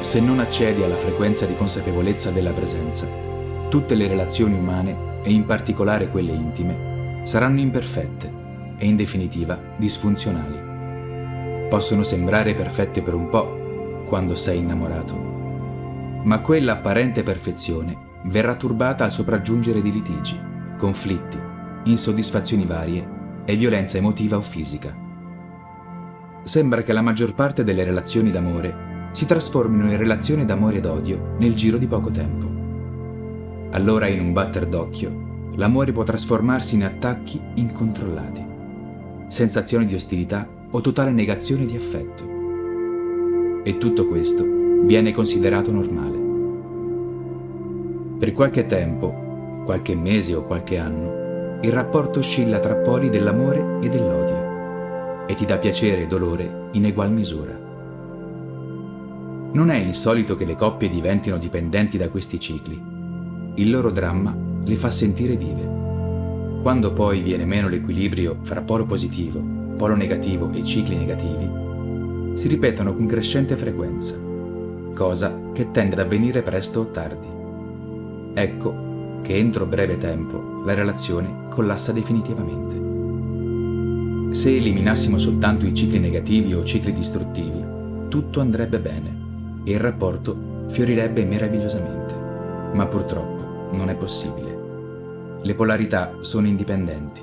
se non accedi alla frequenza di consapevolezza della presenza, tutte le relazioni umane, e in particolare quelle intime, saranno imperfette e in definitiva disfunzionali. Possono sembrare perfette per un po' quando sei innamorato, ma quella apparente perfezione verrà turbata al sopraggiungere di litigi, conflitti, insoddisfazioni varie e violenza emotiva o fisica. Sembra che la maggior parte delle relazioni d'amore si trasformino in relazioni d'amore ed odio nel giro di poco tempo. Allora in un batter d'occhio l'amore può trasformarsi in attacchi incontrollati, sensazioni di ostilità o totale negazione di affetto. E tutto questo viene considerato normale. Per qualche tempo, qualche mese o qualche anno, il rapporto oscilla tra poli dell'amore e dell'odio e ti dà piacere e dolore in egual misura. Non è insolito che le coppie diventino dipendenti da questi cicli. Il loro dramma le fa sentire vive. Quando poi viene meno l'equilibrio fra polo positivo, polo negativo e cicli negativi, si ripetono con crescente frequenza, cosa che tende ad avvenire presto o tardi. Ecco che entro breve tempo la relazione collassa definitivamente. Se eliminassimo soltanto i cicli negativi o cicli distruttivi, tutto andrebbe bene e il rapporto fiorirebbe meravigliosamente. Ma purtroppo non è possibile. Le polarità sono indipendenti.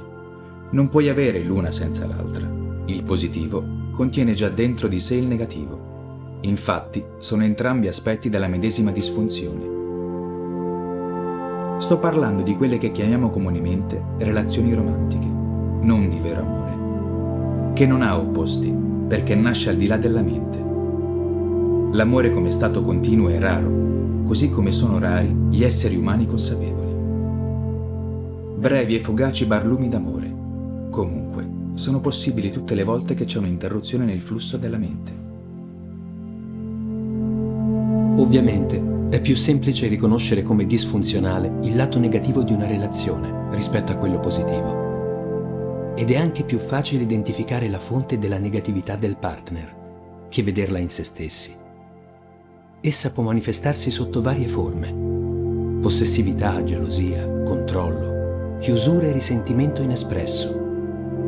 Non puoi avere l'una senza l'altra. Il positivo contiene già dentro di sé il negativo. Infatti, sono entrambi aspetti della medesima disfunzione. Sto parlando di quelle che chiamiamo comunemente relazioni romantiche, non di vero amore, che non ha opposti, perché nasce al di là della mente. L'amore come stato continuo è raro, così come sono rari gli esseri umani consapevoli brevi e fugaci barlumi d'amore. Comunque, sono possibili tutte le volte che c'è un'interruzione nel flusso della mente. Ovviamente, è più semplice riconoscere come disfunzionale il lato negativo di una relazione rispetto a quello positivo. Ed è anche più facile identificare la fonte della negatività del partner che vederla in se stessi. Essa può manifestarsi sotto varie forme. Possessività, gelosia, controllo, chiusura e risentimento inespresso,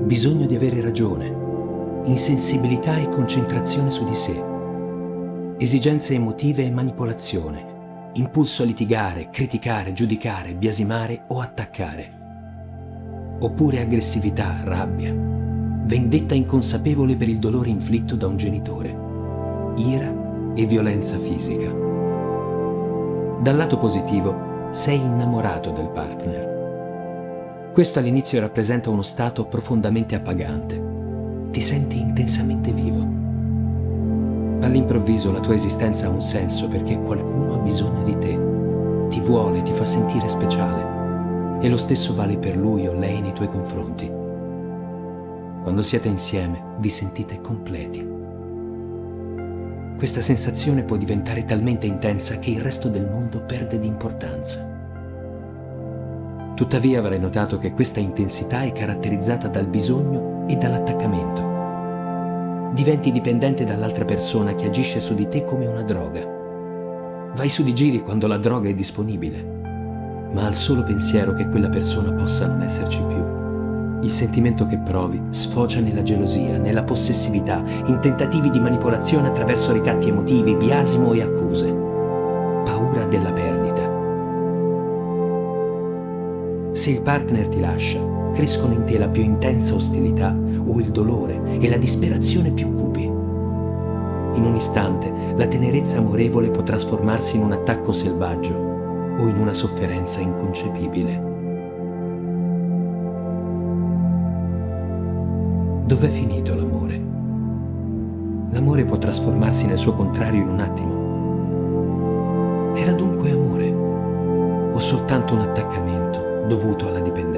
bisogno di avere ragione, insensibilità e concentrazione su di sé, esigenze emotive e manipolazione, impulso a litigare, criticare, giudicare, biasimare o attaccare, oppure aggressività, rabbia, vendetta inconsapevole per il dolore inflitto da un genitore, ira e violenza fisica. Dal lato positivo, sei innamorato del partner questo all'inizio rappresenta uno stato profondamente appagante. Ti senti intensamente vivo. All'improvviso la tua esistenza ha un senso perché qualcuno ha bisogno di te. Ti vuole, ti fa sentire speciale. E lo stesso vale per lui o lei nei tuoi confronti. Quando siete insieme vi sentite completi. Questa sensazione può diventare talmente intensa che il resto del mondo perde di importanza. Tuttavia avrai notato che questa intensità è caratterizzata dal bisogno e dall'attaccamento. Diventi dipendente dall'altra persona che agisce su di te come una droga. Vai su di giri quando la droga è disponibile, ma al solo pensiero che quella persona possa non esserci più. Il sentimento che provi sfocia nella gelosia, nella possessività, in tentativi di manipolazione attraverso ricatti emotivi, biasimo e accuse. Paura della perdita Se il partner ti lascia, crescono in te la più intensa ostilità o il dolore e la disperazione più cupi. In un istante la tenerezza amorevole può trasformarsi in un attacco selvaggio o in una sofferenza inconcepibile. Dov'è finito l'amore? L'amore può trasformarsi nel suo contrario in un attimo. Era dunque amore o soltanto un attaccamento? dovuto alla dipendenza.